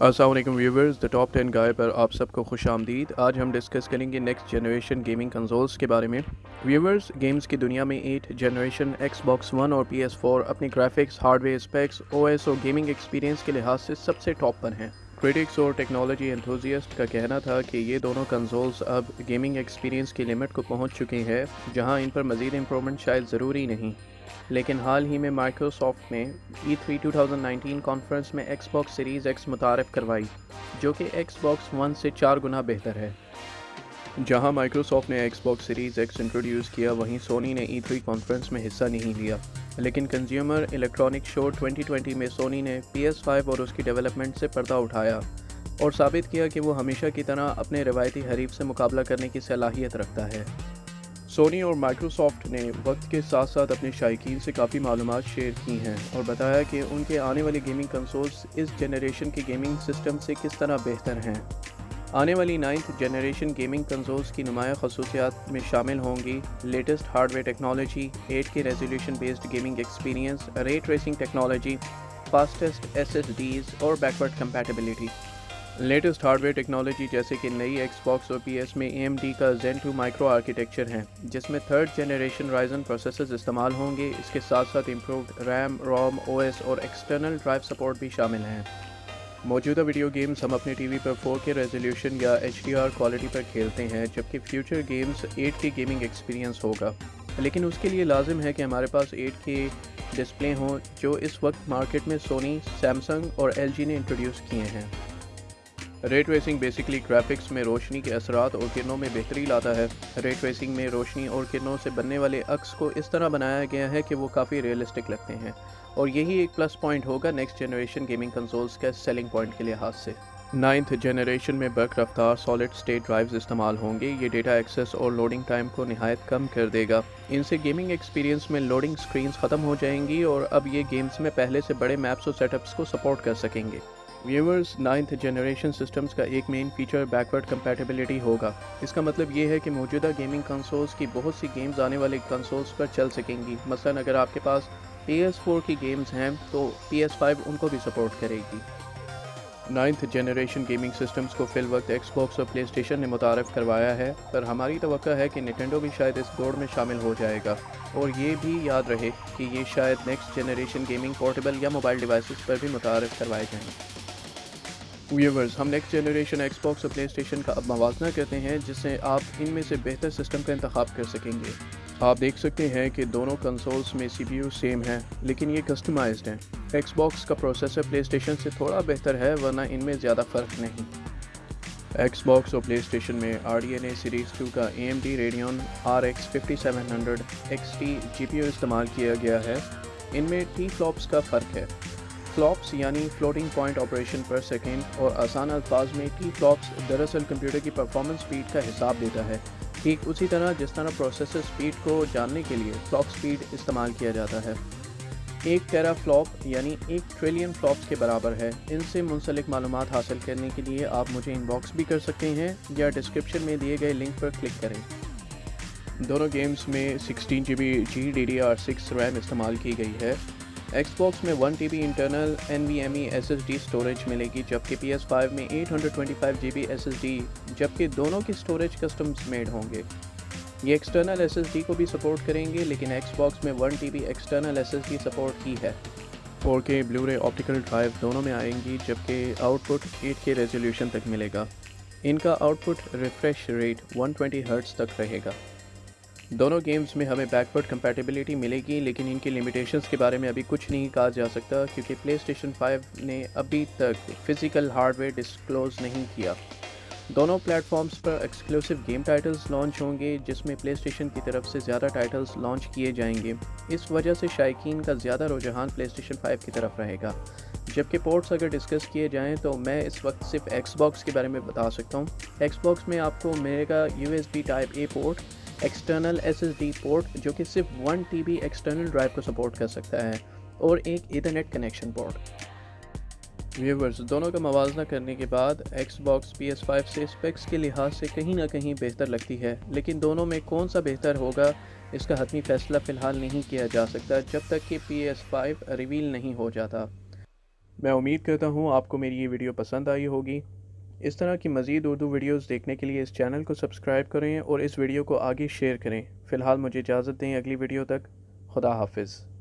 السلام علیکم viewers the top ten guy پر آپ سب کو خوش آمدید۔ آج ہم ڈسکس کریں گے نیکسٹ جنریشن گیمنگ کنزولز کے بارے میں۔ ویورز گیمز کی دنیا میں eight generation Xbox one اور پی ایس فور اپنی graphics hardware specs O S اور گیمنگ ایکسپیرینس کے لحاظ سے سب سے ٹاپ پر ہیں۔ کریٹکس اور ٹیکنالوجی انتھوزیسٹ کا کہنا تھا کہ یہ دونوں کنزولز اب گیمنگ ایکسپیرینس کی لمٹ کو پہنچ چکی ہے جہاں ان پر مزید امپرومنٹ شاید ضروری نہیں۔ لیکن حال ہی میں مائکروسافٹ نے E three two thousand nineteen conference میں ایکس باکس سیریز ایکس متعارف کروائی، جو کہ ایکس باکس ون سے چار گنا بہتر ہے۔ جہاں مائکروسافٹ نے Xbox series X introduce کیا، وہیں سونی نے ای تھری کانفرنس میں حصہ نہیں لیا۔ لیکن کنزیومر الیکٹرانک شو 2020 میں سونی نے پی ایس فائیو اور اس کی ڈیولپمنٹ سے پردہ اٹھایا اور ثابت کیا کہ وہ ہمیشہ کی طرح اپنے روایتی حریف سے مقابلہ کرنے کی صلاحیت رکھتا ہے۔ سونی اور مائکروسافٹ نے وقت کے ساتھ ساتھ اپنے شائقین سے کافی معلومات شیئر کی ہیں اور بتایا کہ ان کے آنے والی گیمنگ کنسولز اس جنریشن کے گیمنگ سسٹم سے کس طرح بہتر ہیں۔ آنے والی نائنتھ جنریشن گیمنگ کنسولز کی نمایاں خصوصیات میں شامل ہوں گی latest hardware technology, eight K resolution based gaming experience, ray tracing technology fastest S S Ds اور backward compatibility. Latest hardware technology جیسے کہ نئی ایکس باکس اور پی ایس میں اے ایم ڈی کا زین ٹو مائکرو آرکیٹیکچر ہیں، جس میں تھرڈ جنریشن رائزن پروسیسرز استعمال ہوں گے۔ اس کے ساتھ ساتھ improved RAM ROM O S اور ایکسٹرنل ڈرائیو سپورٹ بھی شامل ہیں۔ موجودہ ویڈیو گیمز ہم اپنے ٹی وی پر فور کے ریزولیوشن یا ایچ ڈی آر کوالٹی پر کھیلتے ہیں، جبکہ future games eight K gaming experience ہوگا۔ لیکن اس کے لیے لازم ہے کہ ہمارے پاس ایٹ کے ڈسپلے ہوں، جو اس وقت مارکیٹ میں سونی سیمسنگ اور ایل جی نے انٹروڈیوس کیے ہیں۔ ریٹ ریسنگ بیسکلی گرافکس میں روشنی کے اثرات اور کرنوں میں بہتری لاتا ہے۔ ریٹ ریسنگ میں روشنی اور کرنوں سے بننے والے عکس کو اس طرح بنایا گیا ہے کہ وہ کافی ریئلسٹک لگتے ہیں۔ اور یہی ایک پلس پوائنٹ ہوگا نیکسٹ جنریشن گیمنگ کنسولز کے سیلنگ پوائنٹ کے لحاظ سے۔ نائنتھ جنریشن میں برق رفتار سالڈ سٹیٹ ڈرائیوز استعمال ہوں گے۔ یہ ڈیٹا ایکسیس اور لوڈنگ ٹائم کو نہایت کم کر دے گا۔ ان سے گیمنگ ایکسپیرینس میں لوڈنگ سکرینز ختم ہو جائیں گی اور اب یہ گیمز میں پہلے سے بڑے میپس اور سیٹ اپس کو سپورٹ کر سکیں گے۔ ویورز، نائنتھ جنریشن سسٹمز کا ایک مین فیچر بیکورڈ کمپیٹیبلٹی ہوگا۔ اس کا مطلب یہ ہے کہ موجودہ گیمنگ کنسولز کی بہت سی گیمز آنے والے کنسولز پر چل سکیں گی۔ مثلا اگر آپ کے پاس پی ایس فور کی گیمز ہیں، تو پی ایس فائیو ان کو بھی سپورٹ کرے گی۔ نائنتھ جنریشن گیمنگ سسٹمز کو فی الوقت ایکس باکس اور پلے اسٹیشن نے متعارف کروایا ہے، پر ہماری توقع ہے کہ نٹینڈو بھی شاید اس دوڑ میں شامل ہو جائے گا۔ اور یہ بھی یاد رہے کہ یہ شاید نیکسٹ جنریشن گیمنگ پورٹیبل یا موبائل ڈیوائسز پر بھی متعارف کروائے جائیں۔ ویورز، ہم نیکسٹ جنریشن ایکس باکس اور پلے اسٹیشن کا اب موازنہ کرتے ہیں، جس سے آپ ان میں سے بہتر سسٹم کا انتخاب کر سکیں گے۔ آپ دیکھ سکتے ہیں کہ دونوں کنسولز میں سی پی یو سیم ہیں، لیکن یہ کسٹمائزڈ ہیں۔ ایکس باکس کا پروسیسر پلے اسٹیشن سے تھوڑا بہتر ہے، ورنہ ان میں زیادہ فرق نہیں۔ ایکس باکس اور پلے اسٹیشن میں R D N A series two کا A M D Radeon R X fifty seven hundred X T G P U استعمال کیا گیا ہے۔ ان میں ٹی فلوپس کا فرق ہے۔ فلاپس یعنی floating point operation per second اور آسان الفاظ میں ٹی فلاپس دراصل کمپیوٹر کی پرفارمنس سپیڈ کا حساب دیتا ہے۔ ٹھیک اسی طرح جس طرح پروسیسر سپیڈ کو جاننے کے لیے فلاپ سپیڈ استعمال کیا جاتا ہے۔ ایک ٹیرا فلاپ یعنی ایک ٹریلین فلاپس کے برابر ہے۔ ان سے منسلک معلومات حاصل کرنے کے لیے آپ مجھے ان باکس بھی کر سکتے ہیں یا ڈسکرپشن میں دیے گئے لنک پر کلک کریں۔ دونوں گیمز میں sixteen G B G D D R six RAM استعمال کی گئی ہے۔ ایکس باکس میں one T B internal N V M E S S D storage ملے گی، جبکہ پی ایس فائیو میں eight hundred twenty five G B S S D جبکہ دونوں کی اسٹوریج کسٹمز میڈ ہوں گے۔ یہ ایکسٹرنل ایس ایس ڈی کو بھی سپورٹ کریں گے، لیکن ایکس باکس میں one T B external S S D support کی ہے۔ فور کے بلو رے آپٹیکل ڈرائیو دونوں میں آئیں گی، جبکہ output eight K resolution تک ملے گا۔ ان کا output refresh rate one twenty hertz تک رہے گا۔ دونوں گیمز میں ہمیں بیکورڈ کمپیٹیبلٹی ملے گی، لیکن ان کی لمیٹیشنز کے بارے میں ابھی کچھ نہیں کہا جا سکتا، کیونکہ پلے اسٹیشن فائیو نے ابھی تک فزیکل ہارڈ ویئر ڈسکلوز نہیں کیا۔ دونوں پلیٹ فارمز پر ایکسکلوسیو گیم ٹائٹلز لانچ ہوں گے، جس میں پلے اسٹیشن کی طرف سے زیادہ ٹائٹلز لانچ کیے جائیں گے۔ اس وجہ سے شائقین کا زیادہ رجحان پلے اسٹیشن فائیو کی طرف رہے گا۔ جبکہ پورٹس اگر ڈسکس کیے جائیں تو میں اس وقت صرف ایکس باکس کے بارے میں بتا سکتا ہوں۔ ایکس باکس میں آپ کو ملے گا U S B type A port external S S D port جو کہ صرف one T B external drive کو سپورٹ کر سکتا ہے اور ایک ایتھرنیٹ کنیکشن پورٹ ویورز دونوں کا موازنہ کرنے کے بعد Xbox P S five سے اسپیکس کے لحاظ سے کہیں نہ کہیں بہتر لگتی ہے، لیکن دونوں میں کون سا بہتر ہوگا، اس کا حتمی فیصلہ فی الحال نہیں کیا جا سکتا جب تک کہ پی ایس فائیو ریویل نہیں ہو جاتا۔ میں امید کرتا ہوں آپ کو میری یہ ویڈیو پسند آئی ہوگی۔ اس طرح کی مزید اردو ویڈیوز دیکھنے کے لیے اس چینل کو سبسکرائب کریں اور اس ویڈیو کو آگے شیئر کریں۔ فی الحال مجھے اجازت دیں اگلی ویڈیو تک۔ خدا حافظ۔